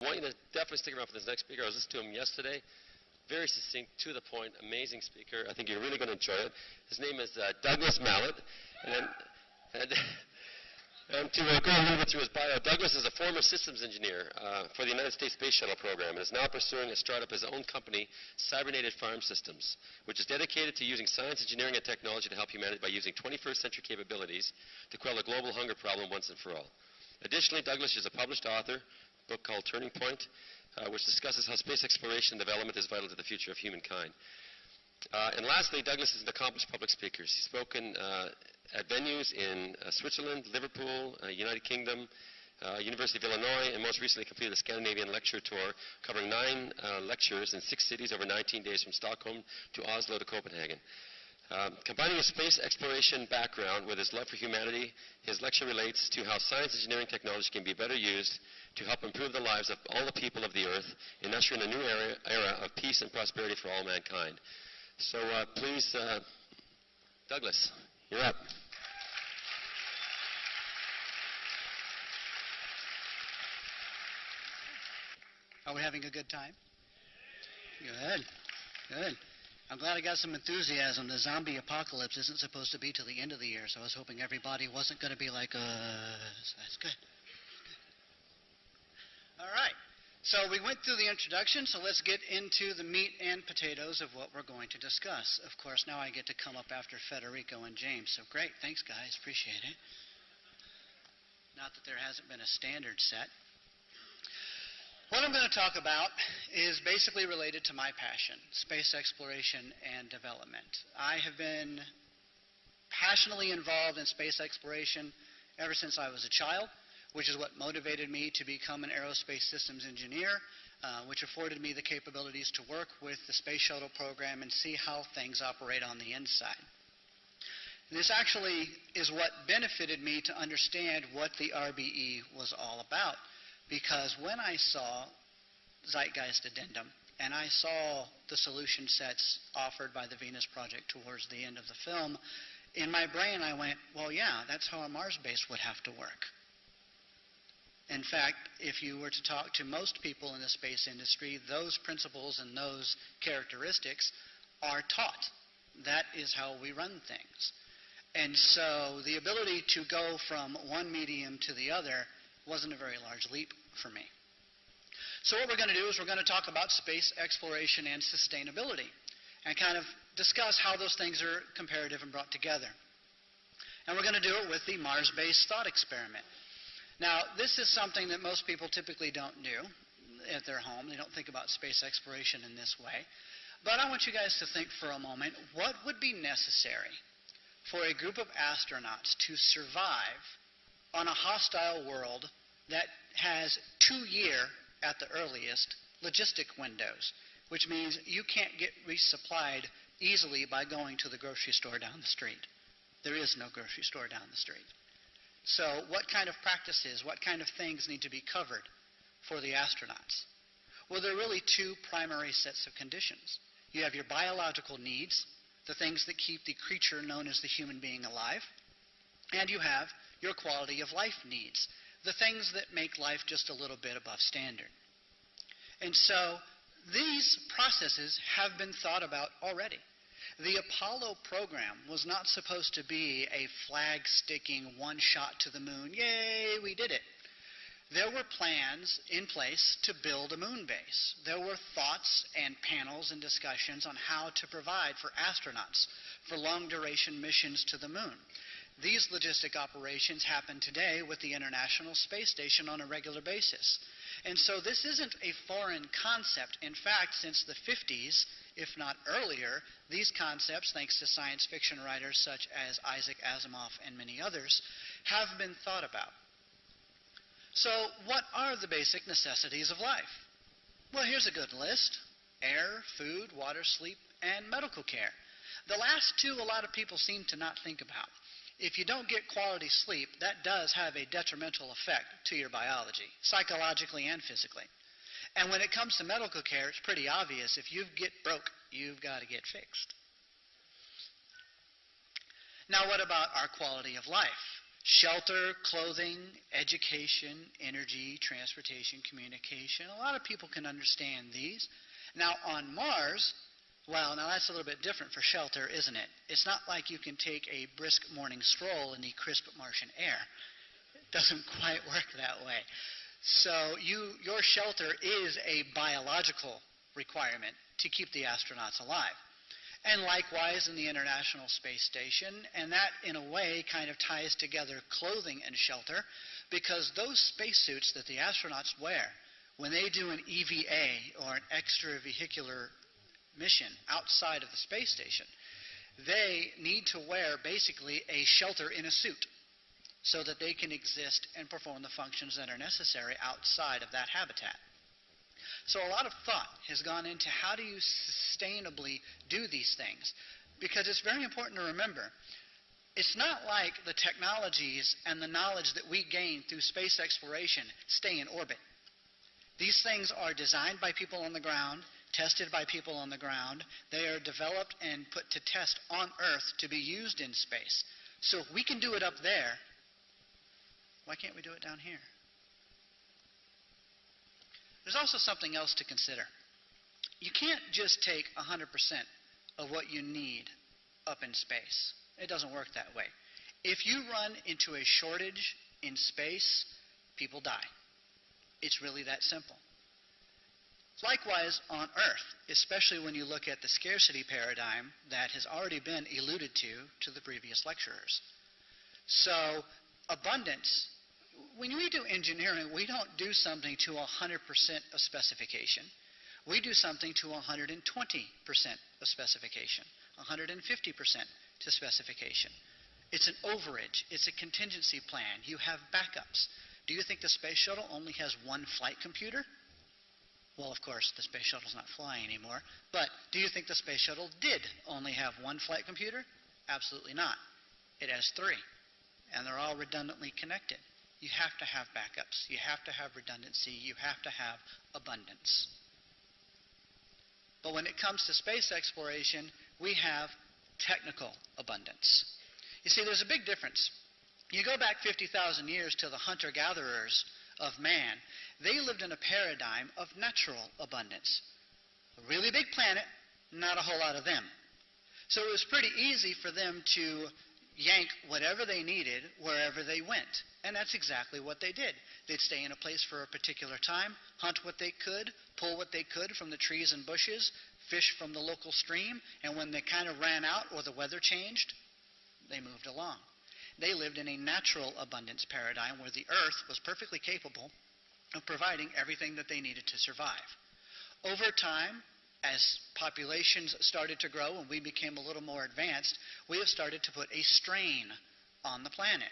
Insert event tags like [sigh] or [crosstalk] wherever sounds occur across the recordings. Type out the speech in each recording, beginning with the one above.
I want you to definitely stick around for this next speaker. I was listening to him yesterday. Very succinct, to the point, amazing speaker. I think you're really going to enjoy it. His name is uh, Douglas Mallette. And, and, and [laughs] to uh, go a little bit through his bio, Douglas is a former systems engineer uh, for the United States Space Shuttle program and is now pursuing a startup his own company, Cybernated Farm Systems, which is dedicated to using science, engineering, and technology to help humanity by using 21st century capabilities to quell the global hunger problem once and for all. Additionally, Douglas is a published author, book called Turning Point, uh, which discusses how space exploration and development is vital to the future of humankind. Uh, and lastly, Douglas is an accomplished public speaker. He's spoken uh, at venues in uh, Switzerland, Liverpool, uh, United Kingdom, University of Illinois, and most recently completed a Scandinavian lecture tour covering nine lectures in six cities over 19 days from Stockholm to Oslo to Copenhagen. Um, combining his space exploration background with his love for humanity, his lecture relates to how science, engineering, technology can be better used to help improve the lives of all the people of the earth and usher in a new era, era of peace and prosperity for all mankind. So uh, please, uh, Douglas, you're up. Are we having a good time? Good. Good. I'm glad I got some enthusiasm. The zombie apocalypse isn't supposed to be till the end of the year, so I was hoping everybody wasn't going to be like, uh, that's good. All right. So we went through the introduction, so let's get into the meat and potatoes of what we're going to discuss. Of course, now I get to come up after Federico and James, so great. Thanks, guys. Appreciate it. Not that there hasn't been a standard set. What I'm going to talk about is basically related to my passion, space exploration and development. I have been passionately involved in space exploration ever since I was a child, which is what motivated me to become an aerospace systems engineer, uh, which afforded me the capabilities to work with the space shuttle program and see how things operate on the inside. This actually is what benefited me to understand what the RBE was all about. Because when I saw Zeitgeist Addendum and I saw the solution sets offered by the Venus Project towards the end of the film, in my brain I went, well, yeah, that's how a Mars base would have to work. In fact, if you were to talk to most people in the space industry, those principles and those characteristics are taught. That is how we run things. And so the ability to go from one medium to the other wasn't a very large leap for me. So what we're going to do is we're going to talk about space exploration and sustainability and kind of discuss how those things are comparative and brought together. And we're going to do it with the Mars-based thought experiment. Now, this is something that most people typically don't do at their home. They don't think about space exploration in this way. But I want you guys to think for a moment, what would be necessary for a group of astronauts to survive on a hostile world that has two year, at the earliest, logistic windows, which means you can't get resupplied easily by going to the grocery store down the street. There is no grocery store down the street. So, what kind of practices, what kind of things need to be covered for the astronauts? Well, there are really two primary sets of conditions. You have your biological needs, the things that keep the creature known as the human being alive, and you have your quality of life needs, the things that make life just a little bit above standard. And so these processes have been thought about already. The Apollo program was not supposed to be a flag sticking one shot to the moon, yay, we did it. There were plans in place to build a moon base. There were thoughts and panels and discussions on how to provide for astronauts for long duration missions to the moon. These logistic operations happen today with the International Space Station on a regular basis. And so this isn't a foreign concept. In fact, since the 50s, if not earlier, these concepts, thanks to science fiction writers such as Isaac Asimov and many others, have been thought about. So, what are the basic necessities of life? Well, here's a good list air, food, water, sleep, and medical care. The last two, a lot of people seem to not think about if you don't get quality sleep, that does have a detrimental effect to your biology, psychologically and physically. And when it comes to medical care, it's pretty obvious. If you get broke, you've got to get fixed. Now, what about our quality of life? shelter, clothing, education, energy, transportation, communication. A lot of people can understand these. Now, on Mars, well, now that's a little bit different for shelter, isn't it? It's not like you can take a brisk morning stroll in the crisp Martian air. It doesn't [laughs] quite work that way. So you, your shelter is a biological requirement to keep the astronauts alive. And likewise in the International Space Station, and that in a way kind of ties together clothing and shelter because those spacesuits that the astronauts wear when they do an EVA or an extravehicular mission outside of the space station, they need to wear basically a shelter in a suit so that they can exist and perform the functions that are necessary outside of that habitat. So a lot of thought has gone into how do you sustainably do these things? Because it's very important to remember, it's not like the technologies and the knowledge that we gain through space exploration stay in orbit. These things are designed by people on the ground, tested by people on the ground. They are developed and put to test on Earth to be used in space. So if we can do it up there, why can't we do it down here? There's also something else to consider. You can't just take 100% of what you need up in space. It doesn't work that way. If you run into a shortage in space, people die. It's really that simple. Likewise, on Earth, especially when you look at the scarcity paradigm that has already been alluded to to the previous lecturers. So, abundance when we do engineering, we don't do something to 100% of specification. We do something to 120% of specification, 150% to specification. It's an overage. It's a contingency plan. You have backups. Do you think the space shuttle only has one flight computer? Well, of course, the space shuttle's not flying anymore. But do you think the space shuttle did only have one flight computer? Absolutely not. It has three, and they're all redundantly connected you have to have backups. You have to have redundancy. You have to have abundance. But when it comes to space exploration, we have technical abundance. You see, there's a big difference. You go back 50,000 years to the hunter gatherers of man, they lived in a paradigm of natural abundance. A really big planet, not a whole lot of them. So it was pretty easy for them to yank whatever they needed wherever they went. And that's exactly what they did. They'd stay in a place for a particular time, hunt what they could, pull what they could from the trees and bushes, fish from the local stream, and when they kind of ran out or the weather changed, they moved along. They lived in a natural abundance paradigm where the earth was perfectly capable of providing everything that they needed to survive. Over time, as populations started to grow and we became a little more advanced, we have started to put a strain on the planet.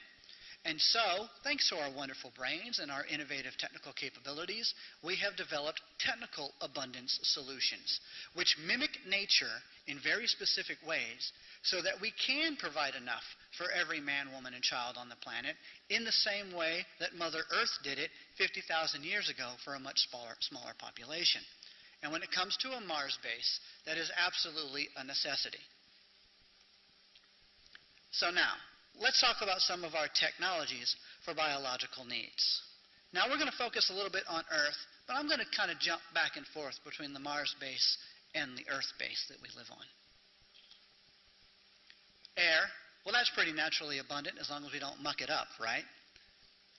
And so, thanks to our wonderful brains and our innovative technical capabilities, we have developed technical abundance solutions, which mimic nature in very specific ways so that we can provide enough for every man, woman, and child on the planet in the same way that Mother Earth did it 50,000 years ago for a much smaller, smaller population. And when it comes to a Mars base, that is absolutely a necessity. So now, let's talk about some of our technologies for biological needs. Now we're going to focus a little bit on Earth, but I'm going to kind of jump back and forth between the Mars base and the Earth base that we live on. Air, well that's pretty naturally abundant as long as we don't muck it up, right?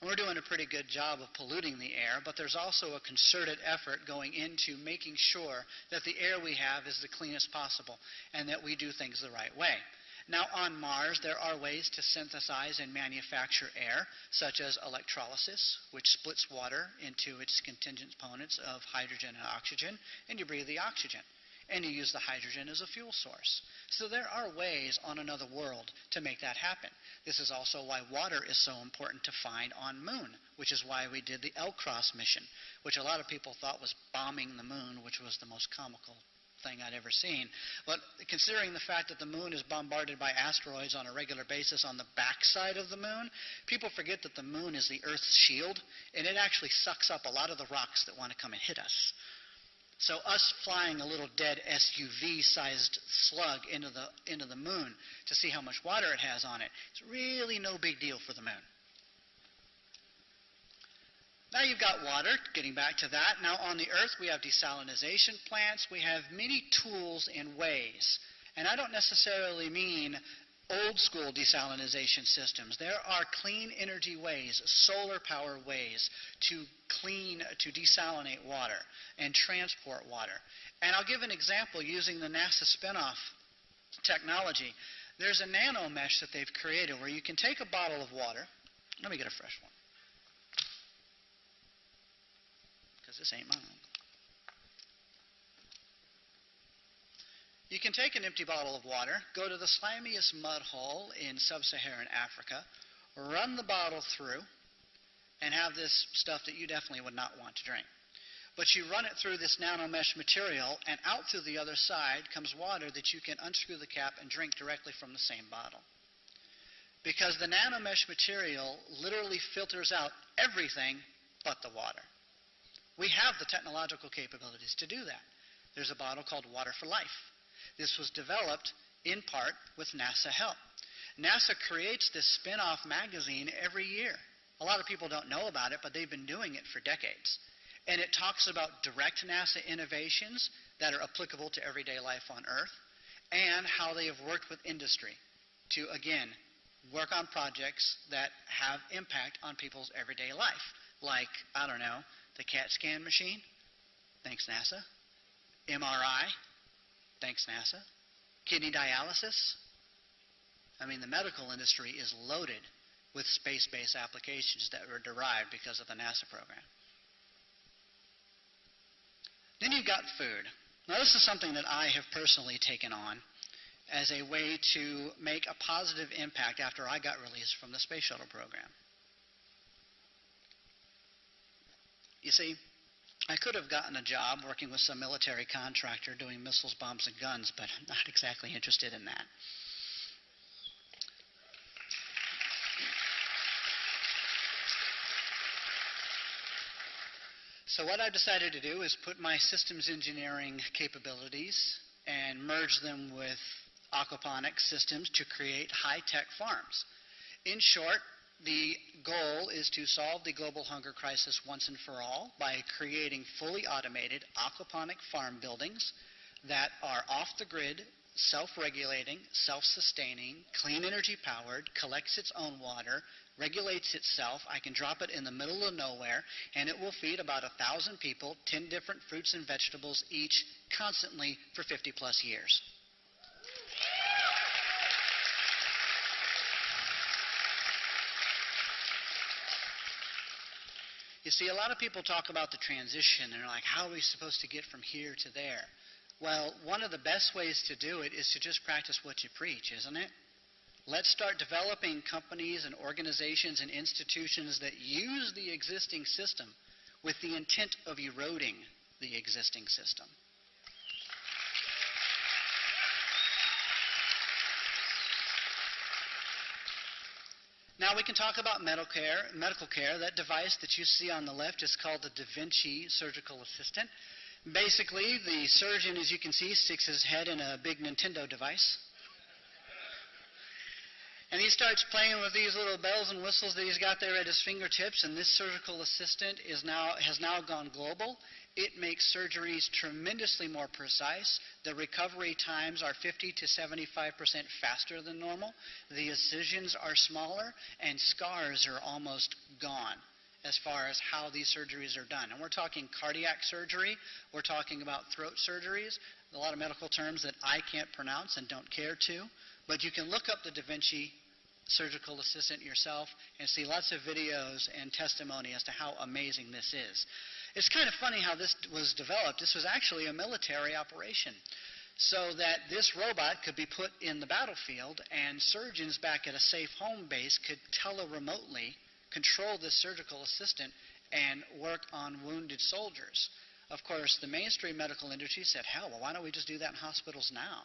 We're doing a pretty good job of polluting the air, but there's also a concerted effort going into making sure that the air we have is the cleanest possible and that we do things the right way. Now, on Mars, there are ways to synthesize and manufacture air, such as electrolysis, which splits water into its contingent components of hydrogen and oxygen, and you breathe the oxygen and you use the hydrogen as a fuel source. So there are ways on another world to make that happen. This is also why water is so important to find on moon, which is why we did the LCROSS mission, which a lot of people thought was bombing the moon, which was the most comical thing I'd ever seen. But considering the fact that the moon is bombarded by asteroids on a regular basis on the backside of the moon, people forget that the moon is the Earth's shield, and it actually sucks up a lot of the rocks that want to come and hit us. So us flying a little dead SUV-sized slug into the, into the moon to see how much water it has on it, it's really no big deal for the moon. Now you've got water, getting back to that. Now on the Earth we have desalination plants. We have many tools and ways. And I don't necessarily mean old school desalination systems. There are clean energy ways, solar power ways to clean, to desalinate water and transport water. And I'll give an example using the NASA spinoff technology. There's a nano mesh that they've created where you can take a bottle of water. Let me get a fresh one. Because this ain't mine. You can take an empty bottle of water, go to the slimiest mud hole in sub-Saharan Africa, run the bottle through, and have this stuff that you definitely would not want to drink. But you run it through this nanomesh material, and out through the other side comes water that you can unscrew the cap and drink directly from the same bottle. Because the nanomesh material literally filters out everything but the water. We have the technological capabilities to do that. There's a bottle called Water for Life. This was developed in part with NASA help. NASA creates this spin off magazine every year. A lot of people don't know about it, but they've been doing it for decades. And it talks about direct NASA innovations that are applicable to everyday life on Earth and how they have worked with industry to, again, work on projects that have impact on people's everyday life. Like, I don't know, the CAT scan machine, thanks NASA. MRI, thanks NASA. Kidney dialysis. I mean, the medical industry is loaded with space based applications that were derived because of the NASA program. Then you've got food. Now, this is something that I have personally taken on as a way to make a positive impact after I got released from the space shuttle program. You see, I could have gotten a job working with some military contractor doing missiles, bombs, and guns, but I'm not exactly interested in that. So, what I've decided to do is put my systems engineering capabilities and merge them with aquaponics systems to create high tech farms. In short, the goal is to solve the global hunger crisis once and for all by creating fully automated aquaponic farm buildings that are off the grid, self regulating, self sustaining, clean energy powered, collects its own water, regulates itself. I can drop it in the middle of nowhere, and it will feed about a thousand people 10 different fruits and vegetables each constantly for 50 plus years. You see, a lot of people talk about the transition and they're like, how are we supposed to get from here to there? Well, one of the best ways to do it is to just practice what you preach, isn't it? Let's start developing companies and organizations and institutions that use the existing system with the intent of eroding the existing system. Now we can talk about medical care. Medical care. That device that you see on the left is called the Da Vinci Surgical Assistant. Basically, the surgeon, as you can see, sticks his head in a big Nintendo device. And he starts playing with these little bells and whistles that he's got there at his fingertips, and this surgical assistant is now, has now gone global. It makes surgeries tremendously more precise. The recovery times are 50 to 75% faster than normal. The incisions are smaller, and scars are almost gone as far as how these surgeries are done. And we're talking cardiac surgery, we're talking about throat surgeries, a lot of medical terms that I can't pronounce and don't care to. But you can look up the Da Vinci surgical assistant yourself and see lots of videos and testimony as to how amazing this is. It's kind of funny how this was developed. This was actually a military operation. So that this robot could be put in the battlefield and surgeons back at a safe home base could tele-remotely control this surgical assistant and work on wounded soldiers. Of course, the mainstream medical industry said, hell, well, why don't we just do that in hospitals now?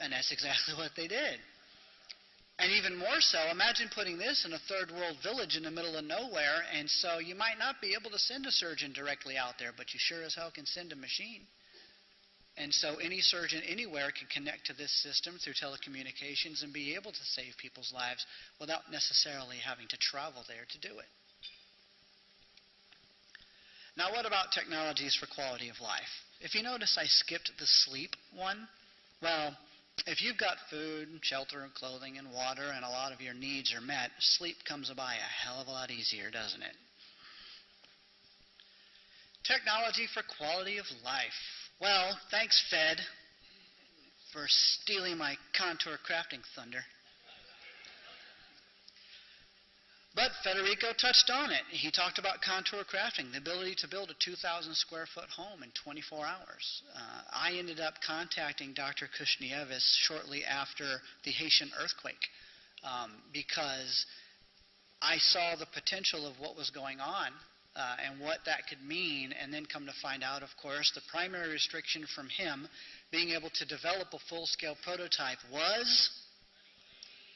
And that's exactly [laughs] what they did. And even more so, imagine putting this in a third world village in the middle of nowhere, and so you might not be able to send a surgeon directly out there, but you sure as hell can send a machine. And so any surgeon anywhere can connect to this system through telecommunications and be able to save people's lives without necessarily having to travel there to do it. Now, what about technologies for quality of life? If you notice, I skipped the sleep one. Well, if you've got food, shelter, and clothing, and water, and a lot of your needs are met, sleep comes by a hell of a lot easier, doesn't it? Technology for quality of life. Well, thanks, Fed, for stealing my contour crafting thunder. But Federico touched on it. He talked about contour crafting, the ability to build a 2,000 square foot home in 24 hours. Uh, I ended up contacting Dr. Khoshnevis shortly after the Haitian earthquake um, because I saw the potential of what was going on uh, and what that could mean, and then come to find out, of course, the primary restriction from him being able to develop a full scale prototype was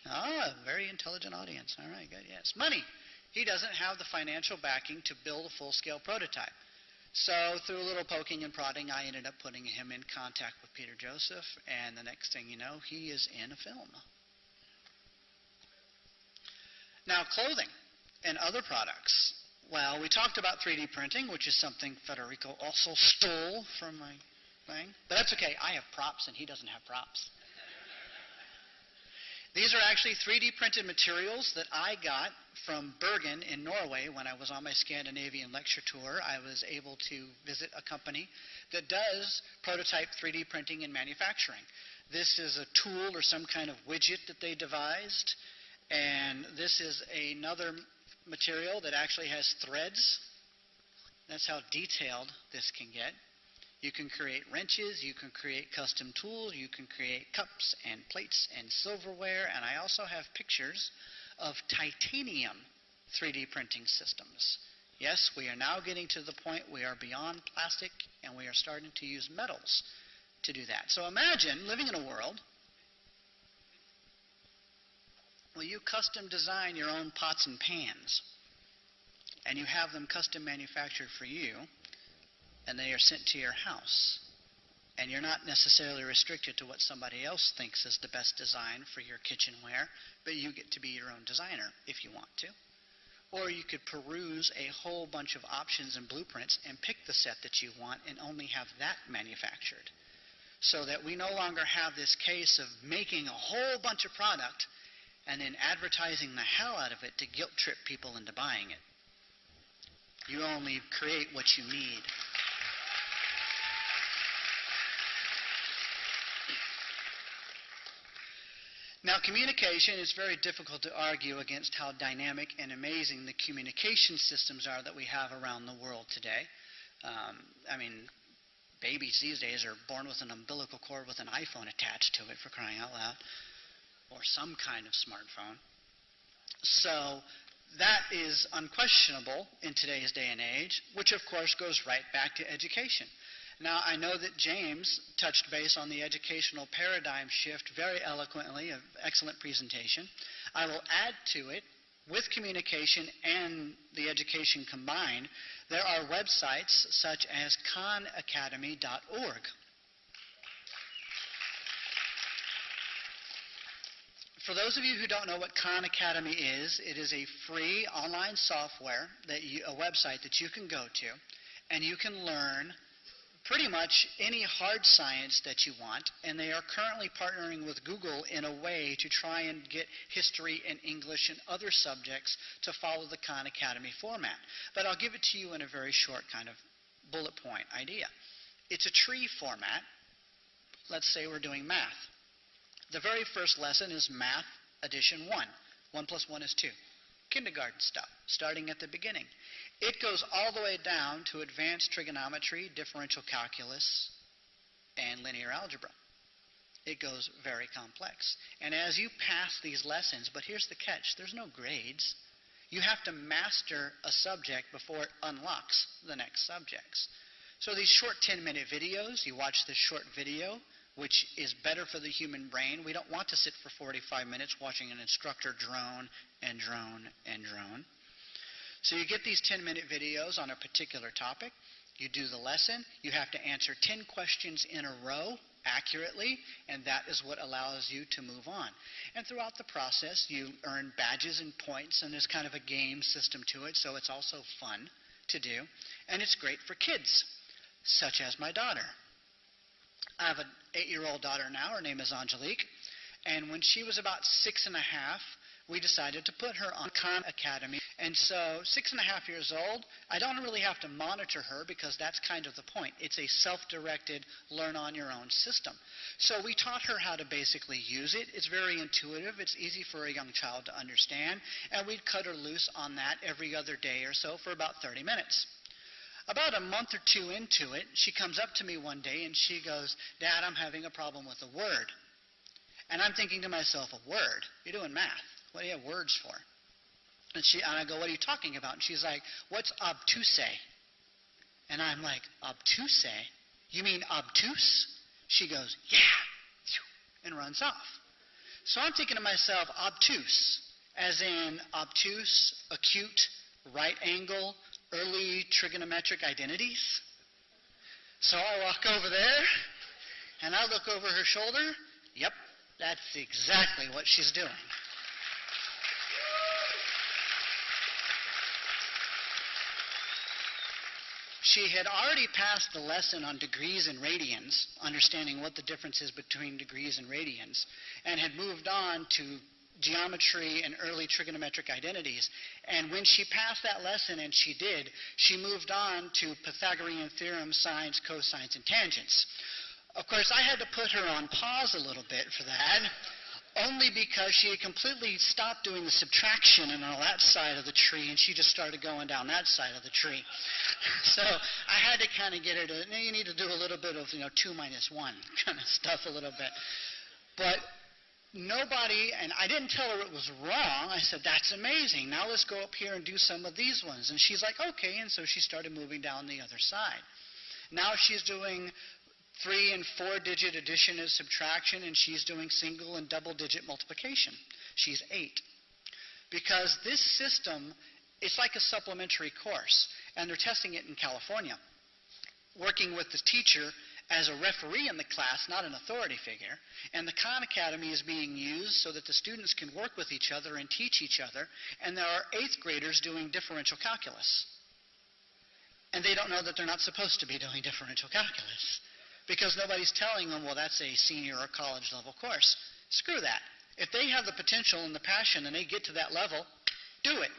Ah, very intelligent audience. All right, good. Yes. Money. He doesn't have the financial backing to build a full scale prototype. So, through a little poking and prodding, I ended up putting him in contact with Peter Joseph, and the next thing you know, he is in a film. Now, clothing and other products. Well, we talked about 3D printing, which is something Federico also stole from my thing. But that's okay. I have props, and he doesn't have props. These are actually 3D printed materials that I got from Bergen in Norway when I was on my Scandinavian lecture tour. I was able to visit a company that does prototype 3D printing and manufacturing. This is a tool or some kind of widget that they devised, and this is another material that actually has threads. That's how detailed this can get. You can create wrenches, you can create custom tools, you can create cups and plates and silverware, and I also have pictures of titanium 3D printing systems. Yes, we are now getting to the point we are beyond plastic and we are starting to use metals to do that. So imagine living in a world where you custom design your own pots and pans and you have them custom manufactured for you and they are sent to your house. And you're not necessarily restricted to what somebody else thinks is the best design for your kitchenware, but you get to be your own designer if you want to. Or you could peruse a whole bunch of options and blueprints and pick the set that you want and only have that manufactured. So that we no longer have this case of making a whole bunch of product and then advertising the hell out of it to guilt trip people into buying it. You only create what you need. Now, communication is very difficult to argue against how dynamic and amazing the communication systems are that we have around the world today. Um, I mean, babies these days are born with an umbilical cord with an iPhone attached to it, for crying out loud, or some kind of smartphone. So, that is unquestionable in today's day and age, which of course goes right back to education. Now, I know that James touched base on the educational paradigm shift very eloquently, an excellent presentation. I will add to it, with communication and the education combined, there are websites such as khanacademy.org. For those of you who don't know what Khan Academy is, it is a free online software that you, a website that you can go to, and you can learn pretty much any hard science that you want, and they are currently partnering with Google in a way to try and get history and English and other subjects to follow the Khan Academy format. But I'll give it to you in a very short kind of bullet point idea. It's a tree format. Let's say we're doing math. The very first lesson is Math addition 1. 1 plus 1 is 2. Kindergarten stuff, starting at the beginning. It goes all the way down to advanced trigonometry, differential calculus, and linear algebra. It goes very complex. And as you pass these lessons, but here's the catch there's no grades. You have to master a subject before it unlocks the next subjects. So these short 10 minute videos, you watch this short video which is better for the human brain. We don't want to sit for 45 minutes watching an instructor drone and drone and drone. So you get these 10 minute videos on a particular topic. You do the lesson. You have to answer 10 questions in a row accurately, and that is what allows you to move on. And throughout the process, you earn badges and points, and there's kind of a game system to it, so it's also fun to do. And it's great for kids, such as my daughter. I have an eight year old daughter now. Her name is Angelique. And when she was about six and a half, we decided to put her on Khan Academy. And so, six and a half years old, I don't really have to monitor her because that's kind of the point. It's a self directed, learn on your own system. So, we taught her how to basically use it. It's very intuitive, it's easy for a young child to understand. And we'd cut her loose on that every other day or so for about 30 minutes. About a month or two into it, she comes up to me one day and she goes, Dad, I'm having a problem with a word. And I'm thinking to myself, a word? You're doing math. What do you have words for? And, she, and I go, What are you talking about? And she's like, What's obtuse? And I'm like, Obtuse? You mean obtuse? She goes, Yeah. And runs off. So I'm thinking to myself, obtuse, as in obtuse, acute, right angle, early trigonometric identities. So I walk over there and I look over her shoulder. Yep, that's exactly what she's doing. She had already passed the lesson on degrees and radians, understanding what the difference is between degrees and radians, and had moved on to geometry and early trigonometric identities. And when she passed that lesson, and she did, she moved on to Pythagorean theorem, sines, cosines, and tangents. Of course, I had to put her on pause a little bit for that only because she had completely stopped doing the subtraction and on that side of the tree, and she just started going down that side of the tree. [laughs] So I had to kind of get her to, you need to do a little bit of, you know, 2 minus 1 [laughs] kind of stuff a little bit. But nobody, and I didn't tell her it was wrong. I said, that's amazing. Now let's go up here and do some of these ones. And she's like, okay. And so she started moving down the other side. Now she's doing three and four digit addition and subtraction, and she's doing single and double digit multiplication. She's eight. Because this system, it's like a supplementary course, and they're testing it in California. Working with the teacher as a referee in the class, not an authority figure. And the Khan Academy is being used so that the students can work with each other and teach each other. And there are eighth graders doing differential calculus. And they don't know that they're not supposed to be doing differential calculus because nobody's telling them, well, that's a senior or college level course. Screw that. If they have the potential and the passion and they get to that level, do it.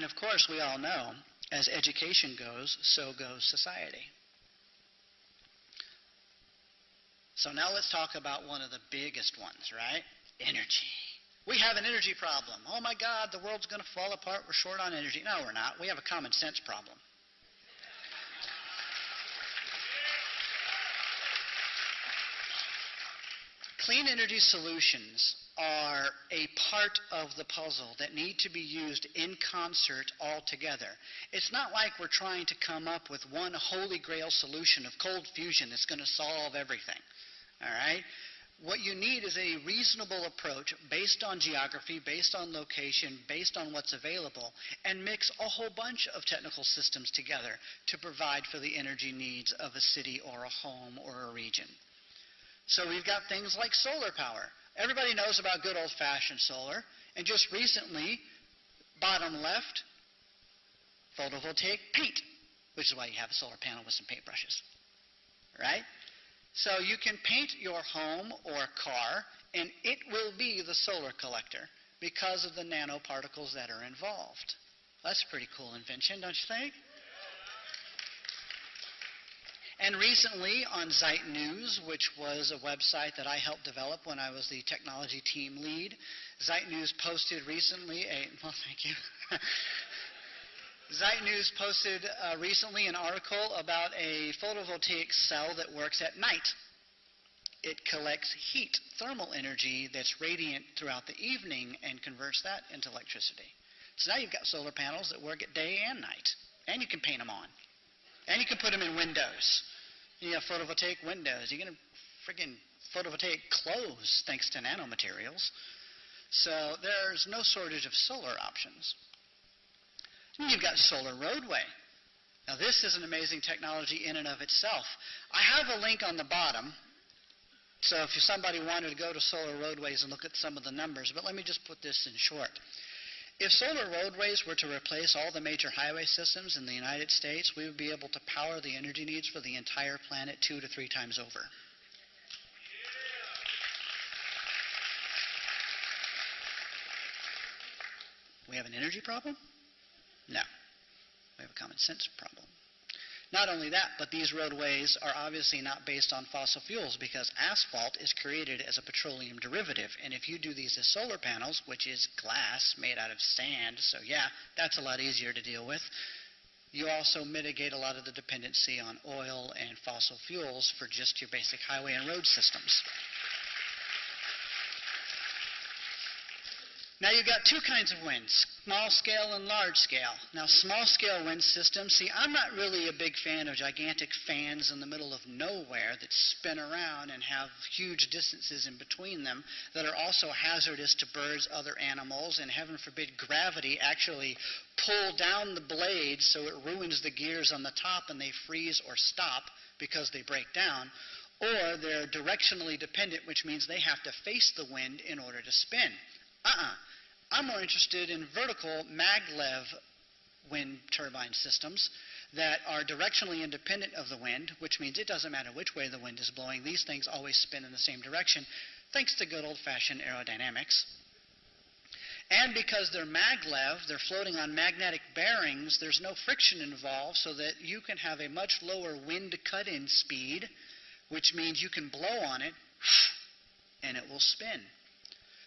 And of course, we all know, as education goes, so goes society. So now let's talk about one of the biggest ones, right? Energy. We have an energy problem. Oh my God, the world's going to fall apart. We're short on energy. No, we're not. We have a common sense problem. Clean energy solutions are a part of the puzzle that need to be used in concert all together. It's not like we're trying to come up with one holy grail solution of cold fusion that's going to solve everything. All right? What you need is a reasonable approach based on geography, based on location, based on what's available, and mix a whole bunch of technical systems together to provide for the energy needs of a city or a home or a region. So we've got things like solar power. Everybody knows about good old fashioned solar. And just recently, bottom left, photovoltaic paint, which is why you have a solar panel with some paintbrushes. Right? So you can paint your home or car, and it will be the solar collector because of the nanoparticles that are involved. That's a pretty cool invention, don't you think? And recently on Zeit News, which was a website that I helped develop when I was the technology team lead, Zeit News posted recently a, [laughs] well, thank you. [laughs] Zeit News posted uh, recently an article about a photovoltaic cell that works at night. It collects heat, thermal energy that's radiant throughout the evening, and converts that into electricity. So now you've got solar panels that work at day and night, and you can paint them on, and you can put them in windows. You have photovoltaic windows. You're going to friggin' photovoltaic clothes thanks to nanomaterials. So there's no shortage of solar options. And you've got solar roadway. Now this is an amazing technology in and of itself. I have a link on the bottom. So if somebody wanted to go to solar roadways and look at some of the numbers, but let me just put this in short. If solar roadways were to replace all the major highway systems in the United States, we would be able to power the energy needs for the entire planet two to three times over. We have an energy problem? No. We have a common sense problem. Not only that, but these roadways are obviously not based on fossil fuels because asphalt is created as a petroleum derivative. And if you do these as solar panels, which is glass made out of sand, so yeah, that's a lot easier to deal with. You also mitigate a lot of the dependency on oil and fossil fuels for just your basic highway and road systems. Now you've got two kinds of winds, small scale and large scale. Now small scale wind systems, see I'm not really a big fan of gigantic fans in the middle of nowhere that spin around and have huge distances in between them that are also hazardous to birds, other animals, and heaven forbid gravity actually pull down the blades so it ruins the gears on the top and they freeze or stop because they break down. Or they're directionally dependent, which means they have to face the wind in order to spin. Uh-uh. I'm more interested in vertical maglev wind turbine systems that are directionally independent of the wind, which means it doesn't matter which way the wind is blowing. These things always spin in the same direction, thanks to good old-fashioned aerodynamics. And because they're maglev, they're floating on magnetic bearings, there's no friction involved, so that you can have a much lower wind cut-in speed, which means you can blow on it, and it will spin.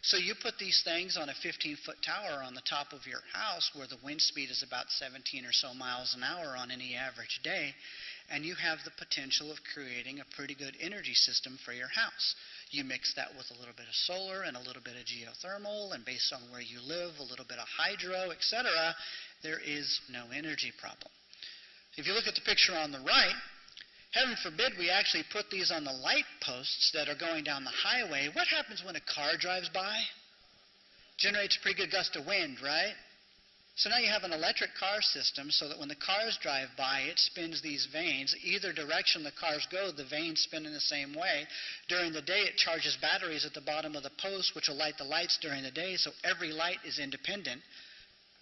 So you put these things on a 15 foot tower on the top of your house where the wind speed is about 17 or so miles an hour on any average day, and you have the potential of creating a pretty good energy system for your house. You mix that with a little bit of solar and a little bit of geothermal, and based on where you live, a little bit of hydro, etc., there is no energy problem. If you look at the picture on the right, Heaven forbid we actually put these on the light posts that are going down the highway. What happens when a car drives by? Generates a pretty good gust of wind, right? So now you have an electric car system so that when the cars drive by, it spins these vanes. Either direction the cars go, the vanes spin in the same way. During the day, it charges batteries at the bottom of the post, which will light the lights during the day, so every light is independent.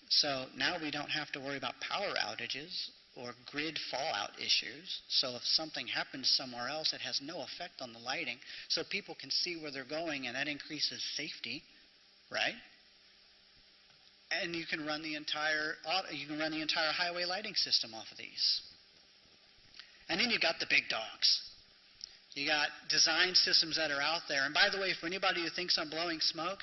So now we don't have to worry about power outages or grid fallout issues. So if something happens somewhere else, it has no effect on the lighting. So people can see where they're going, and that increases safety, right? And you can run the entire you can run the entire highway lighting system off of these. And then you've got the big dogs. You got design systems that are out there. And by the way, for anybody who thinks I'm blowing smoke,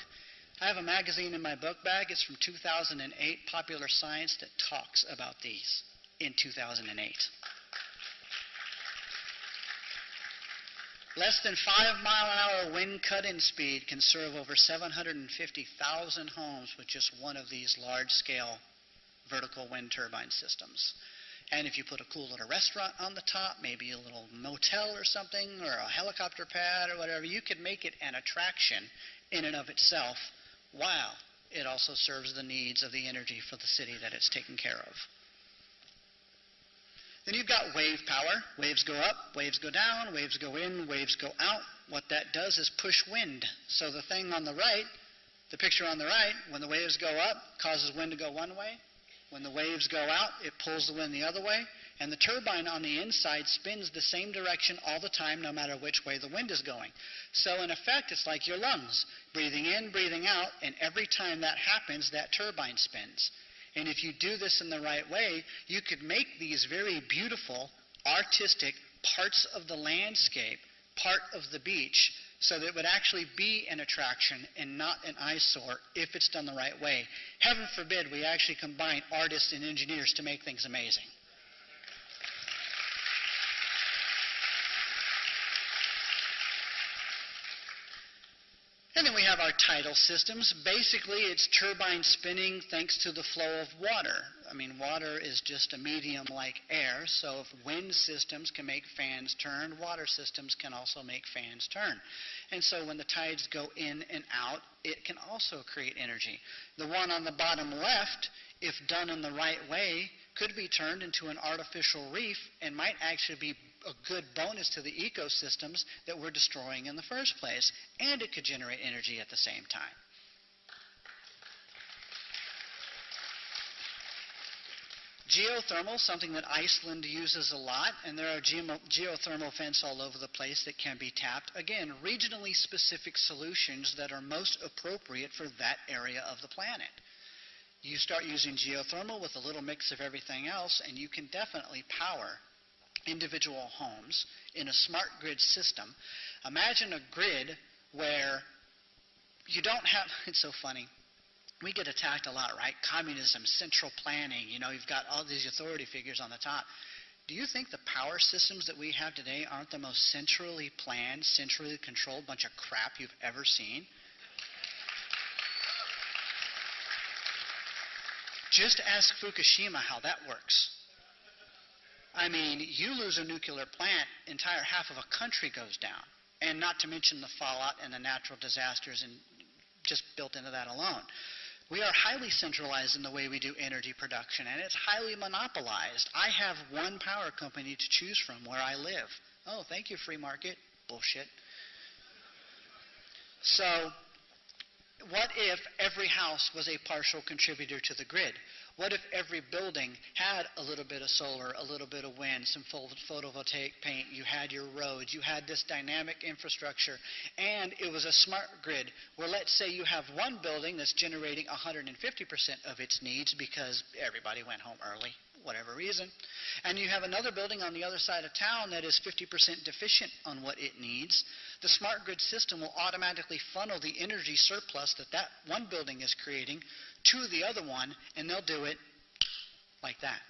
I have a magazine in my book bag. It's from 2008, Popular Science, that talks about these in 2008. Less than 5 mile an hour wind cut-in speed can serve over 750,000 homes with just one of these large-scale vertical wind turbine systems. And if you put a cool little restaurant on the top, maybe a little motel or something, or a helicopter pad or whatever, you could make it an attraction in and of itself. Wow. It also serves the needs of the energy for the city that it's taking care of. Then you've got wave power. Waves go up, waves go down, waves go in, waves go out. What that does is push wind. So the thing on the right, the picture on the right, when the waves go up, causes wind to go one way. When the waves go out, it pulls the wind the other way. And the turbine on the inside spins the same direction all the time, no matter which way the wind is going. So, in effect, it's like your lungs breathing in, breathing out, and every time that happens, that turbine spins. And if you do this in the right way, you could make these very beautiful, artistic parts of the landscape part of the beach so that it would actually be an attraction and not an eyesore if it's done the right way. Heaven forbid we actually combine artists and engineers to make things amazing. And then we have our tidal systems. Basically, it's turbine spinning thanks to the flow of water. I mean, water is just a medium like air, so if wind systems can make fans turn, water systems can also make fans turn. And so when the tides go in and out, it can also create energy. The one on the bottom left, if done in the right way, could be turned into an artificial reef and might actually be a good bonus to the ecosystems that we're destroying in the first place. And it could generate energy at the same time. Geothermal, something that Iceland uses a lot, and there are geothermal vents all over the place that can be tapped. Again, regionally specific solutions that are most appropriate for that area of the planet. You start using geothermal with a little mix of everything else, and you can definitely power individual homes in a smart grid system. Imagine a grid where you don't have, [laughs] it's so funny we get attacked a lot, right? Communism, central planning, you know, you've got all these authority figures on the top. Do you think the power systems that we have today aren't the most centrally planned, centrally controlled bunch of crap you've ever seen? Just ask Fukushima how that works. I mean, you lose a nuclear plant, entire half of a country goes down. And not to mention the fallout and the natural disasters and just built into that alone. We are highly centralized in the way we do energy production, and it's highly monopolized. I have one power company to choose from where I live. Oh, thank you, free market. Bullshit. So, what if every house was a partial contributor to the grid? What if every building had a little bit of solar, a little bit of wind, some photovoltaic paint? You had your roads, you had this dynamic infrastructure, and it was a smart grid where let's say you have one building that's generating 150% of its needs because everybody went home early, whatever reason, and you have another building on the other side of town that is 50% deficient on what it needs. The smart grid system will automatically funnel the energy surplus that that one building is creating to the other one, and they'll do it like that.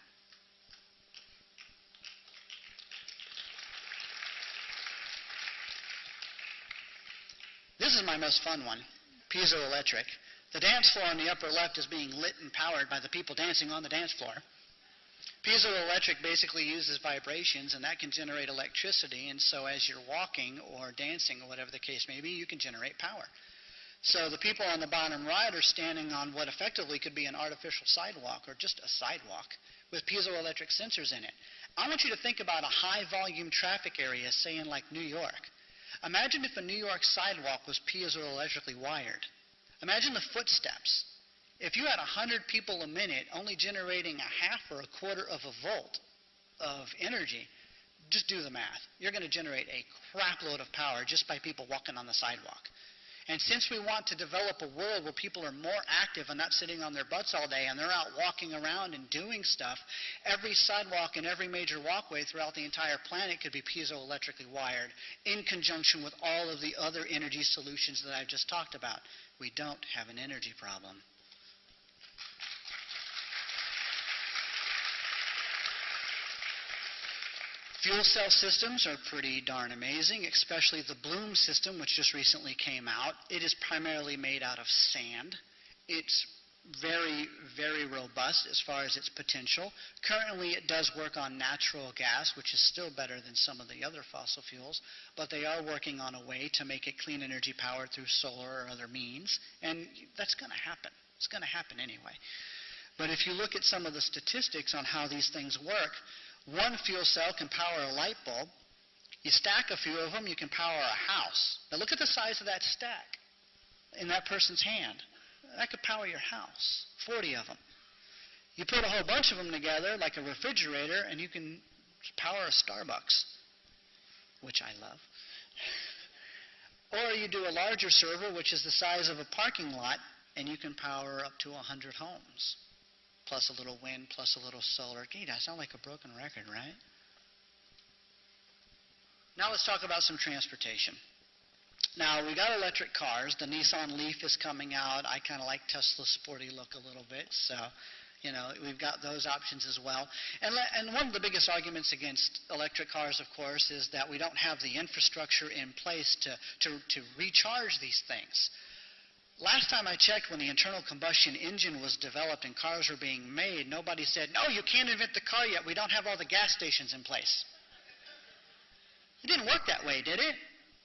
This is my most fun one piezoelectric. The dance floor on the upper left is being lit and powered by the people dancing on the dance floor. Piezoelectric basically uses vibrations, and that can generate electricity, and so as you're walking or dancing or whatever the case may be, you can generate power. So the people on the bottom right are standing on what effectively could be an artificial sidewalk or just a sidewalk with piezoelectric sensors in it. I want you to think about a high volume traffic area, say in like New York. Imagine if a New York sidewalk was piezoelectrically wired. Imagine the footsteps. If you had 100 people a minute only generating a half or a quarter of a volt of energy, just do the math. You're going to generate a crapload of power just by people walking on the sidewalk. And since we want to develop a world where people are more active and not sitting on their butts all day and they're out walking around and doing stuff, every sidewalk and every major walkway throughout the entire planet could be piezoelectrically wired in conjunction with all of the other energy solutions that I've just talked about. We don't have an energy problem. Fuel cell systems are pretty darn amazing, especially the Bloom system, which just recently came out. It is primarily made out of sand. It's very, very robust as far as its potential. Currently, it does work on natural gas, which is still better than some of the other fossil fuels, but they are working on a way to make it clean energy powered through solar or other means, and that's going to happen. It's going to happen anyway. But if you look at some of the statistics on how these things work, one fuel cell can power a light bulb. You stack a few of them, you can power a house. Now look at the size of that stack in that person's hand. That could power your house, 40 of them. You put a whole bunch of them together, like a refrigerator, and you can power a Starbucks, which I love. [laughs] or you do a larger server, which is the size of a parking lot, and you can power up to 100 homes plus a little wind, plus a little solar. Gee, I sound like a broken record, right? Now let's talk about some transportation. Now, we got electric cars. The Nissan Leaf is coming out. I kind of like Tesla's sporty look a little bit, so, you know, we've got those options as well. And, and one of the biggest arguments against electric cars, of course, is that we don't have the infrastructure in place to, to, to recharge these things. Last time I checked, when the internal combustion engine was developed and cars were being made, nobody said, no, you can't invent the car yet. We don't have all the gas stations in place. It didn't work that way, did it?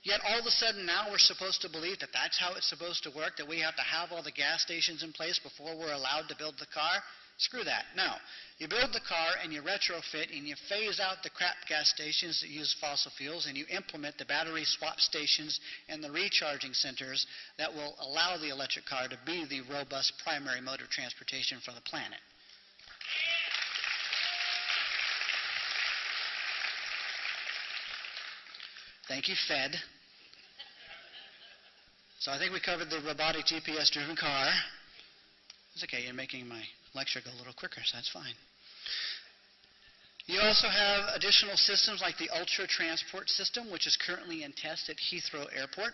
Yet all of a sudden now we're supposed to believe that that's how it's supposed to work, that we have to have all the gas stations in place before we're allowed to build the car? Screw that. No. You build the car and you retrofit and you phase out the crap gas stations that use fossil fuels and you implement the battery swap stations and the recharging centers that will allow the electric car to be the robust primary mode of transportation for the planet. Thank you, Fed. So I think we covered the robotic GPS driven car. It's okay, you're making my lecture go a little quicker, so that's fine. You also have additional systems like the Ultra Transport System, which is currently in test at Heathrow Airport,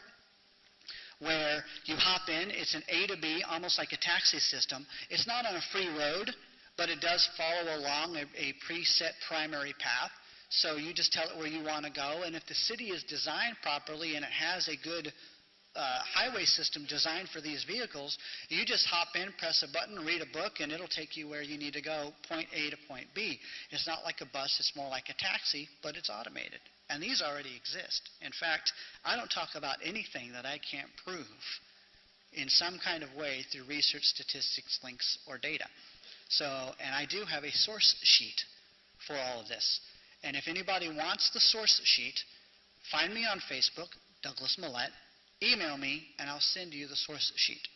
where you hop in. It's an A to B, almost like a taxi system. It's not on a free road, but it does follow along a, a preset primary path. So you just tell it where you want to go, and if the city is designed properly and it has a good uh, highway system designed for these vehicles, you just hop in, press a button, read a book, and it'll take you where you need to go, point A to point B. It's not like a bus, it's more like a taxi, but it's automated. And these already exist. In fact, I don't talk about anything that I can't prove in some kind of way through research, statistics, links, or data. So, and I do have a source sheet for all of this. And if anybody wants the source sheet, find me on Facebook, Douglas Mallette, email me, and I'll send you the source sheet.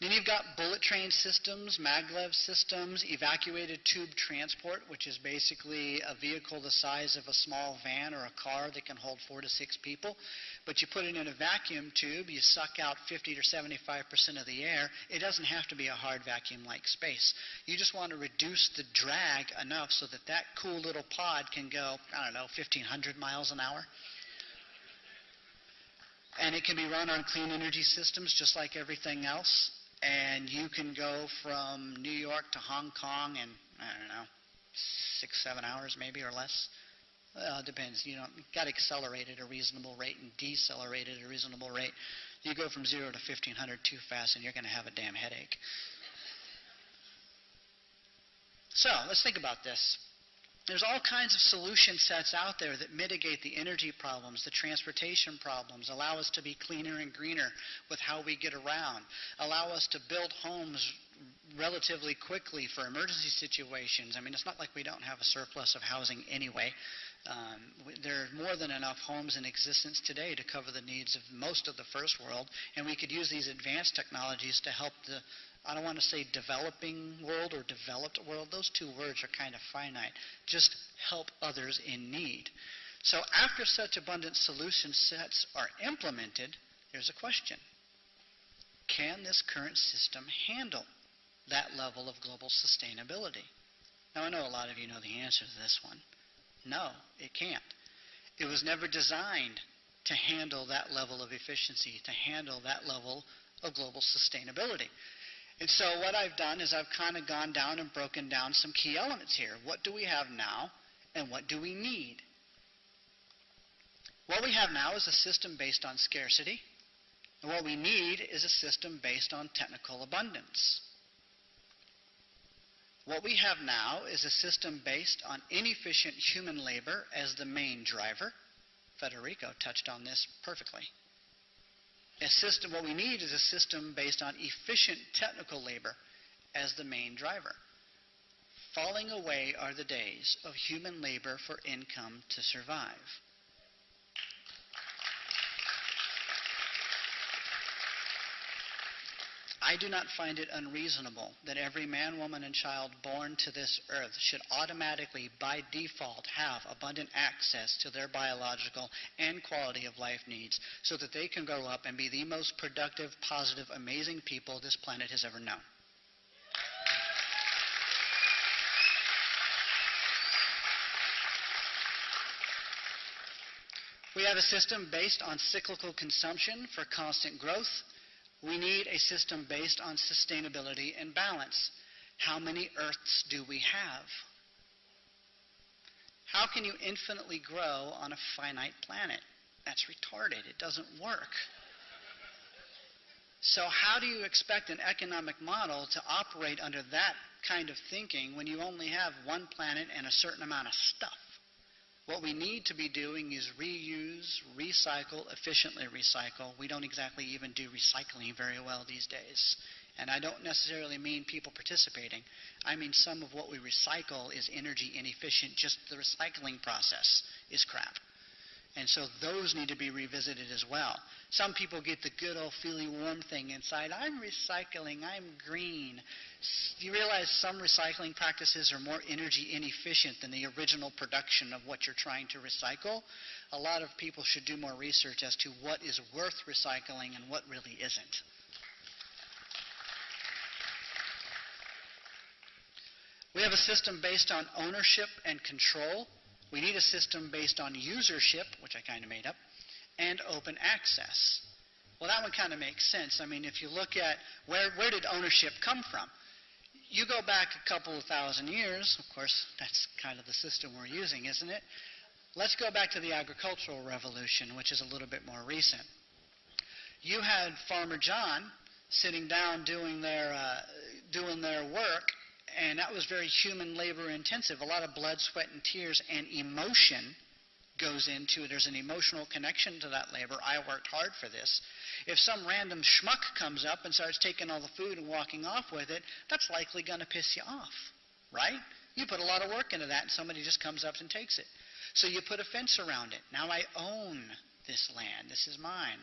Then you've got bullet train systems, maglev systems, evacuated tube transport, which is basically a vehicle the size of a small van or a car that can hold four to six people. But you put it in a vacuum tube, you suck out 50 to 75% of the air. It doesn't have to be a hard vacuum like space. You just want to reduce the drag enough so that that cool little pod can go, I don't know, 1,500 miles an hour. And it can be run on clean energy systems just like everything else and you can go from New York to Hong Kong in I don't know six seven hours maybe or less. Well, it depends. You know, got to accelerate at a reasonable rate and decelerate at a reasonable rate. You go from zero to 1500 too fast, and you're going to have a damn headache. So let's think about this. There's all kinds of solution sets out there that mitigate the energy problems, the transportation problems, allow us to be cleaner and greener with how we get around, allow us to build homes relatively quickly for emergency situations. I mean, it's not like we don't have a surplus of housing anyway. Um, there are more than enough homes in existence today to cover the needs of most of the first world, and we could use these advanced technologies to help the I don't want to say developing world or developed world. Those two words are kind of finite. Just help others in need. So after such abundant solution sets are implemented, there's a question. Can this current system handle that level of global sustainability? Now, I know a lot of you know the answer to this one. No, it can't. It was never designed to handle that level of efficiency, to handle that level of global sustainability. And so what I've done is I've kind of gone down and broken down some key elements here. What do we have now and what do we need? What we have now is a system based on scarcity, and what we need is a system based on technical abundance. What we have now is a system based on inefficient human labor as the main driver. Federico touched on this perfectly. A system, what we need is a system based on efficient technical labor as the main driver. Falling away are the days of human labor for income to survive. I do not find it unreasonable that every man, woman, and child born to this earth should automatically, by default, have abundant access to their biological and quality of life needs so that they can grow up and be the most productive, positive, amazing people this planet has ever known. We have a system based on cyclical consumption for constant growth we need a system based on sustainability and balance. How many Earths do we have? How can you infinitely grow on a finite planet? That's retarded. It doesn't work. So, how do you expect an economic model to operate under that kind of thinking when you only have one planet and a certain amount of stuff? What we need to be doing is reuse, recycle, efficiently recycle. We don't exactly even do recycling very well these days. And I don't necessarily mean people participating. I mean some of what we recycle is energy inefficient. Just the recycling process is crap. And so those need to be revisited as well. Some people get the good old feely warm thing inside. I'm recycling. I'm green. You realize some recycling practices are more energy inefficient than the original production of what you're trying to recycle? A lot of people should do more research as to what is worth recycling and what really isn't. We have a system based on ownership and control. We need a system based on usership, which I kind of made up, and open access. Well, that one kind of makes sense. I mean, if you look at where, where did ownership come from? You go back a couple of thousand years, of course, that's kind of the system we're using, isn't it? Let's go back to the agricultural revolution, which is a little bit more recent. You had Farmer John sitting down doing their, uh, doing their work, and that was very human labor intensive. A lot of blood, sweat, and tears and emotion goes into it. There's an emotional connection to that labor. I worked hard for this. If some random schmuck comes up and starts taking all the food and walking off with it, that's likely going to piss you off, right? You put a lot of work into that, and somebody just comes up and takes it. So you put a fence around it. Now I own this land. This is mine.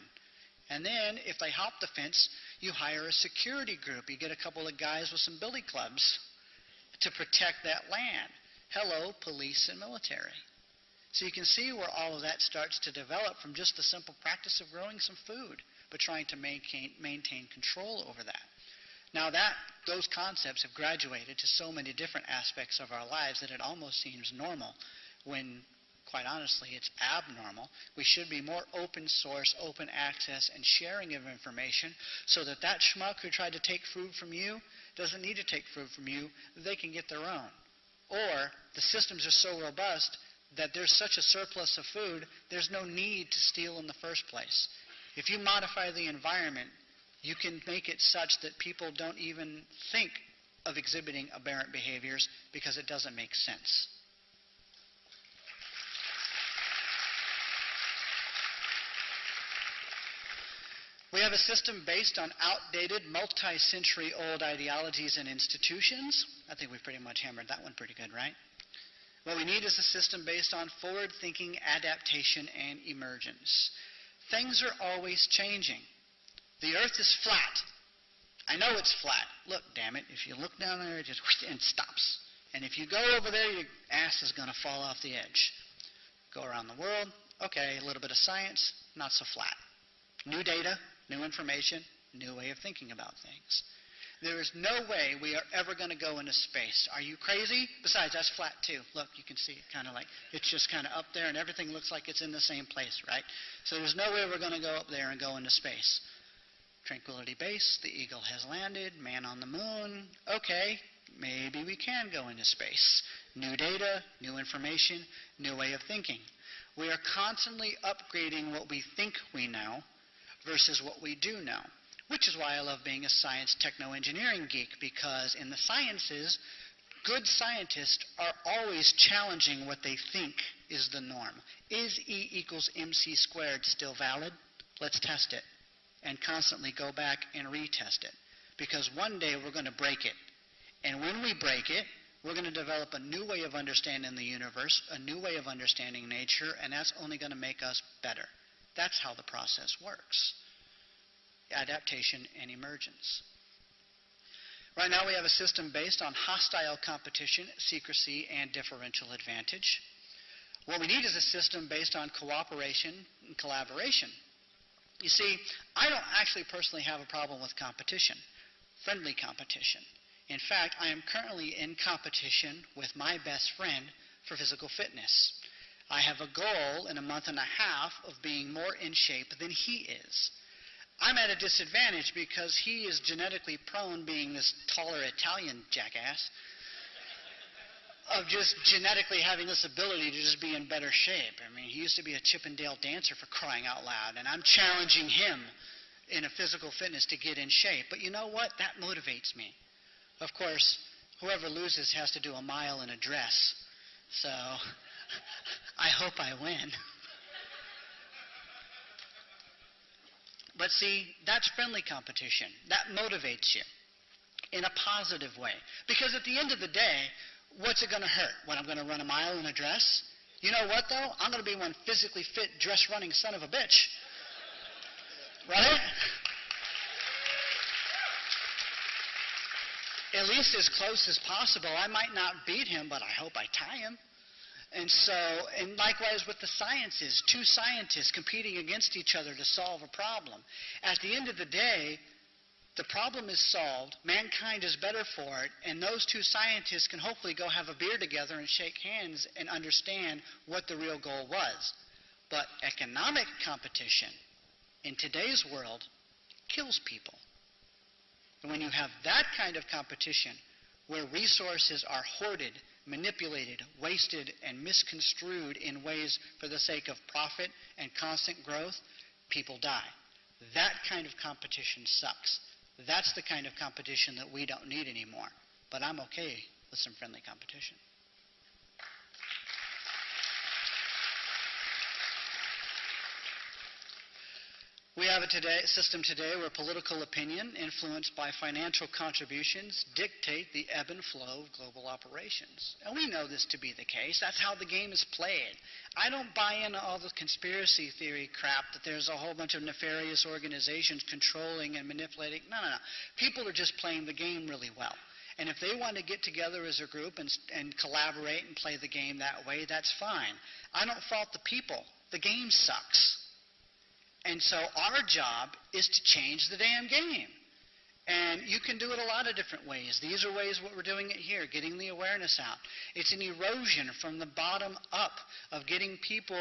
And then, if they hop the fence, you hire a security group. You get a couple of guys with some billy clubs to protect that land. Hello, police and military. So you can see where all of that starts to develop from just the simple practice of growing some food, but trying to maintain, maintain control over that. Now that those concepts have graduated to so many different aspects of our lives that it almost seems normal when quite honestly it's abnormal. We should be more open source, open access and sharing of information so that that schmuck who tried to take food from you doesn't need to take food from you, they can get their own. Or the systems are so robust that there's such a surplus of food, there's no need to steal in the first place. If you modify the environment, you can make it such that people don't even think of exhibiting aberrant behaviors because it doesn't make sense. We have a system based on outdated, multi century old ideologies and institutions. I think we've pretty much hammered that one pretty good, right? What we need is a system based on forward thinking, adaptation, and emergence. Things are always changing. The earth is flat. I know it's flat. Look, damn it. If you look down there, it just [laughs] and stops. And if you go over there, your ass is going to fall off the edge. Go around the world. Okay, a little bit of science, not so flat. New data, new information, new way of thinking about things. There is no way we are ever going to go into space. Are you crazy? Besides, that's flat too. Look, you can see it kind of like it's just kind of up there and everything looks like it's in the same place, right? So there's no way we're going to go up there and go into space. Tranquility Base, the Eagle has landed, man on the moon. Okay, maybe we can go into space. New data, new information, new way of thinking. We are constantly upgrading what we think we know versus what we do know. Which is why I love being a science techno engineering geek, because in the sciences, good scientists are always challenging what they think is the norm. Is E equals mc squared still valid? Let's test it. And constantly go back and retest it. Because one day we're going to break it. And when we break it, we're going to develop a new way of understanding the universe, a new way of understanding nature, and that's only going to make us better. That's how the process works adaptation and emergence. Right now, we have a system based on hostile competition, secrecy, and differential advantage. What we need is a system based on cooperation and collaboration. You see, I don't actually personally have a problem with competition, friendly competition. In fact, I am currently in competition with my best friend for physical fitness. I have a goal in a month and a half of being more in shape than he is. I'm at a disadvantage because he is genetically prone, being this taller Italian jackass, of just genetically having this ability to just be in better shape. I mean, he used to be a Chippendale dancer for crying out loud, and I'm challenging him in a physical fitness to get in shape. But you know what? That motivates me. Of course, whoever loses has to do a mile in a dress. So I hope I win. But see, that's friendly competition. That motivates you in a positive way. Because at the end of the day, what's it going to hurt when I'm going to run a mile in a dress? You know what, though? I'm going to be one physically fit, dress running son of a bitch. Right? At least as close as possible. I might not beat him, but I hope I tie him. And so, and likewise with the sciences, two scientists competing against each other to solve a problem. At the end of the day, the problem is solved, mankind is better for it, and those two scientists can hopefully go have a beer together and shake hands and understand what the real goal was. But economic competition in today's world kills people. And when you have that kind of competition, where resources are hoarded manipulated, wasted, and misconstrued in ways for the sake of profit and constant growth, people die. That kind of competition sucks. That's the kind of competition that we don't need anymore. But I'm okay with some friendly competition. We have a today, system today where political opinion, influenced by financial contributions, dictate the ebb and flow of global operations. And we know this to be the case. That's how the game is played. I don't buy into all the conspiracy theory crap that there's a whole bunch of nefarious organizations controlling and manipulating. No, no, no. People are just playing the game really well. And if they want to get together as a group and, and collaborate and play the game that way, that's fine. I don't fault the people. The game sucks. And so our job is to change the damn game. And you can do it a lot of different ways. These are ways what we're doing it here, getting the awareness out. It's an erosion from the bottom up of getting people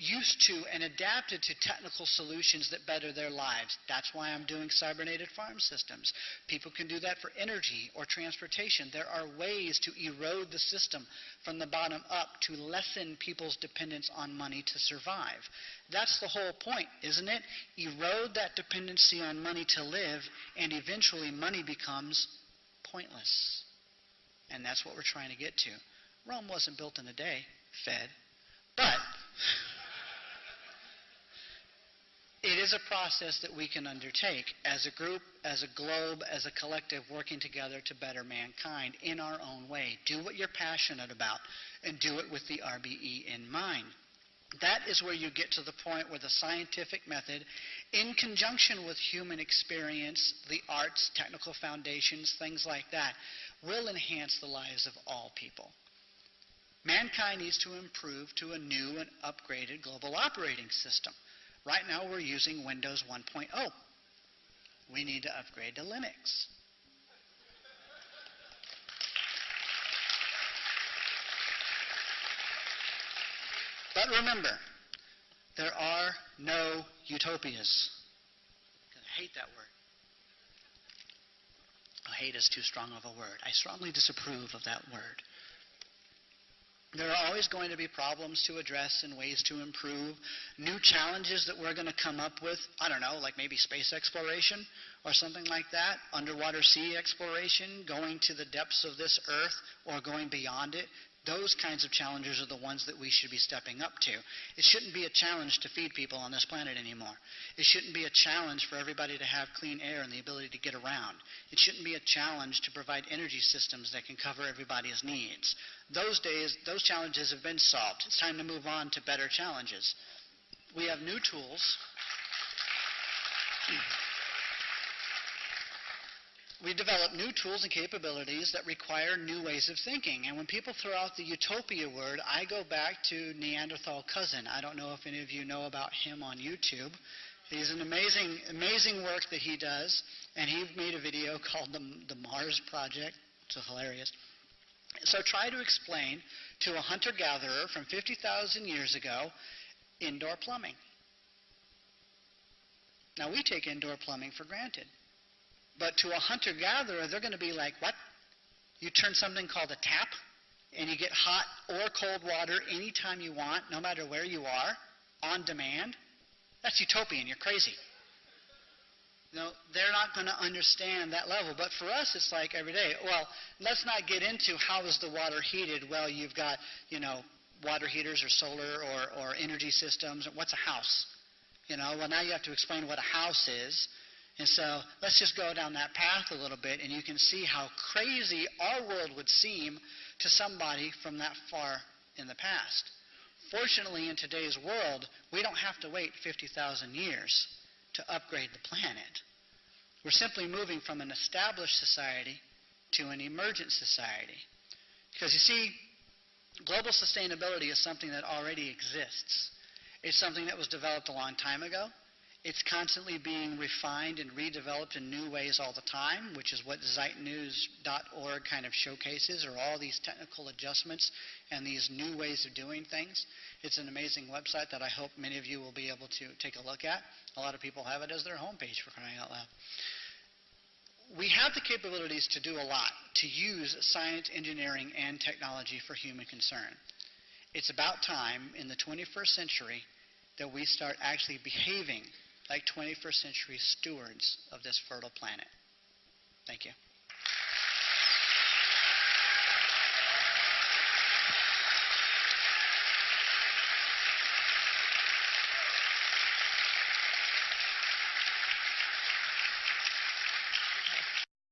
used to and adapted to technical solutions that better their lives. That's why I'm doing cybernated farm systems. People can do that for energy or transportation. There are ways to erode the system from the bottom up to lessen people's dependence on money to survive. That's the whole point, isn't it? Erode that dependency on money to live, and eventually money becomes pointless. And that's what we're trying to get to. Rome wasn't built in a day, fed. But it is a process that we can undertake as a group, as a globe, as a collective, working together to better mankind in our own way. Do what you're passionate about and do it with the RBE in mind. That is where you get to the point where the scientific method, in conjunction with human experience, the arts, technical foundations, things like that, will enhance the lives of all people. Mankind needs to improve to a new and upgraded global operating system. Right now we're using Windows 1.0. We need to upgrade to Linux. But remember, there are no utopias. I hate that word. Oh, hate is too strong of a word. I strongly disapprove of that word. There are always going to be problems to address and ways to improve, new challenges that we're going to come up with. I don't know, like maybe space exploration or something like that, underwater sea exploration, going to the depths of this earth or going beyond it. Those kinds of challenges are the ones that we should be stepping up to. It shouldn't be a challenge to feed people on this planet anymore. It shouldn't be a challenge for everybody to have clean air and the ability to get around. It shouldn't be a challenge to provide energy systems that can cover everybody's needs. Those days, those challenges have been solved. It's time to move on to better challenges. We have new tools. [clears throat] we develop new tools and capabilities that require new ways of thinking. And when people throw out the utopia word, I go back to Neanderthal Cousin. I don't know if any of you know about him on YouTube. He's an amazing, amazing work that he does, and he made a video [laughs] called the, the Mars Project. It's hilarious. So try to explain to a hunter-gatherer from 50,000 years ago indoor plumbing. Now we take indoor plumbing for granted. But to a hunter gatherer, they're going to be like, what? You turn something called a tap and you get hot or cold water anytime you want, no matter where you are, on demand, that's utopian. You're crazy. No, they're not going to understand that level. But for us, it's like every day. Well, let's not get into how is the water heated. Well, you've got, you know, water heaters or solar or, or energy systems. What's a house? You know, well, now you have to explain what a house is. And so let's just go down that path a little bit, and you can see how crazy our world would seem to somebody from that far in the past. Fortunately, in today's world, we don't have to wait 50,000 years to upgrade the planet. We're simply moving from an established society to an emergent society. Because you see, global sustainability is something that already exists. It's something that was developed a long time ago. It's constantly being refined and redeveloped in new ways all the time, which is what zeitnews.org kind of showcases, are all these technical adjustments and these new ways of doing things. It's an amazing website that I hope many of you will be able to take a look at. A lot of people have it as their homepage for crying out loud. We have the capabilities to do a lot, to use science, engineering, and technology for human concern. It's about time in the 21st century that we start actually behaving like 21st century stewards of this fertile planet. Thank you.